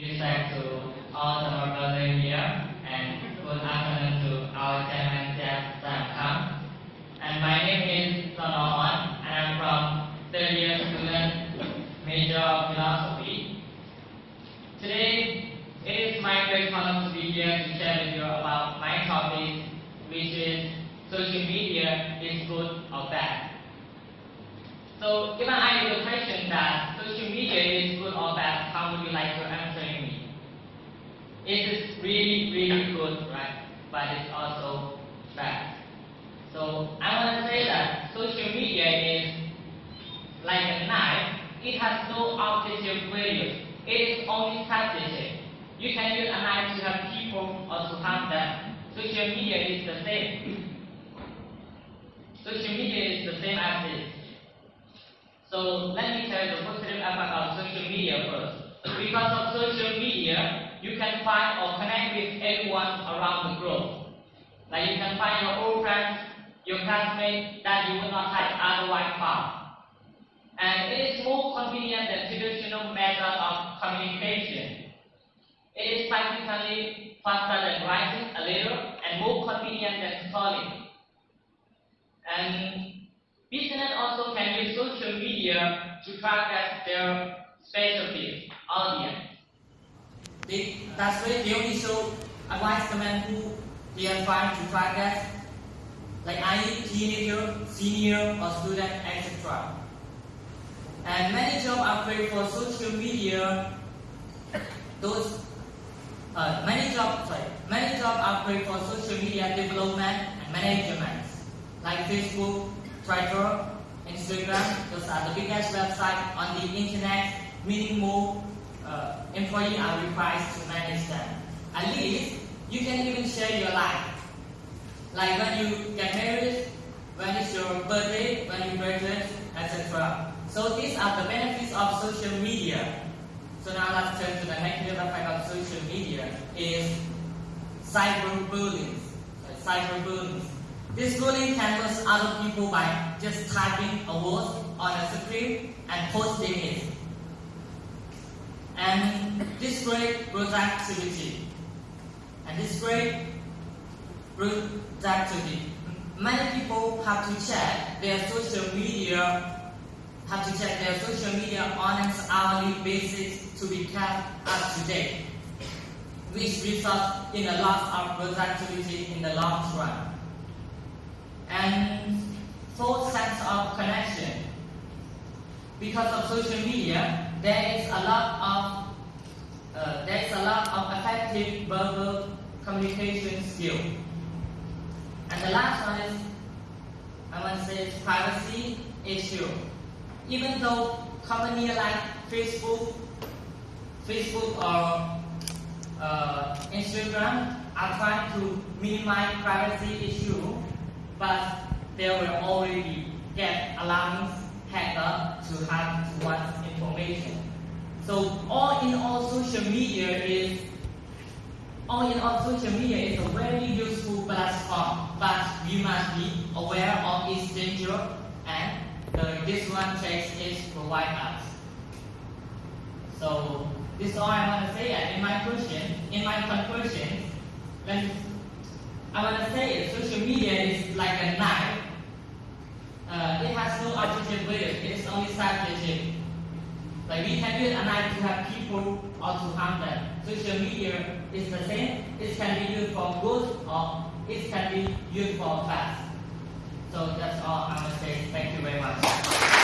Respect to all the brother here and good afternoon to our chairman Jeff Sam And my name is Sonohon and I'm from third year student major of philosophy. Today it is my great honor to be here to share with you about my topic which is social media is good or bad. So given I have the question that social media is good or bad, how would you like to answer me? It is really, really good, right? But it's also bad. So I want to say that social media is like a knife. It has no objective value. It is only strategic. You can use a knife to help people or to harm them. Social media is the same. Social media is the same as this. So let me tell you the positive aspect of social media first. Because of social media, you can find or connect with everyone around the globe. Like you can find your old friends, your classmates that you would not have otherwise found. And it is more convenient than traditional method of communication. It is practically faster than writing a letter and more convenient than calling. And business also can use social media to target their specialty audience. That's why they only show advertisement who they are trying to target, like any teenager, senior, or student, etc. And many jobs are created for social media. Those uh, many jobs, sorry, many jobs are created for social media development and management like Facebook, Twitter, Instagram. Those are the biggest websites on the internet, meaning more uh, employees are required to manage them. At least, you can even share your life. Like when you get married, when it's your birthday, when you graduate, etc. So these are the benefits of social media. So now let's turn to the negative effect of social media is cyberbullying. Cyberbullying. This bullying can cause other people by just typing a word on a screen and posting it. And this great productivity. And this great productivity. Many people have to check their social media, have to check their social media on an hourly basis to be kept up to date, which results in a loss of productivity in the long run and false sense of connection. Because of social media, there is a lot of uh, there is a lot of effective verbal communication skill. And the last one is I want to say privacy issue. Even though companies like Facebook, Facebook or uh, Instagram are trying to minimize privacy issue, but there will already get hacker to have one's information. So all in all, social media is all in all, social media is a very useful platform, but we must be aware of its danger and the, this one takes is provide us. So this is all I want to say. In my question, in my conclusion, I want to say social media is like a knife. Uh, it has no objective value, it is only strategic. Like we can use knife to have people or to harm them. Social media is the same. It can be used for good or it can be used for bad. So that's all I want to say. Thank you very much.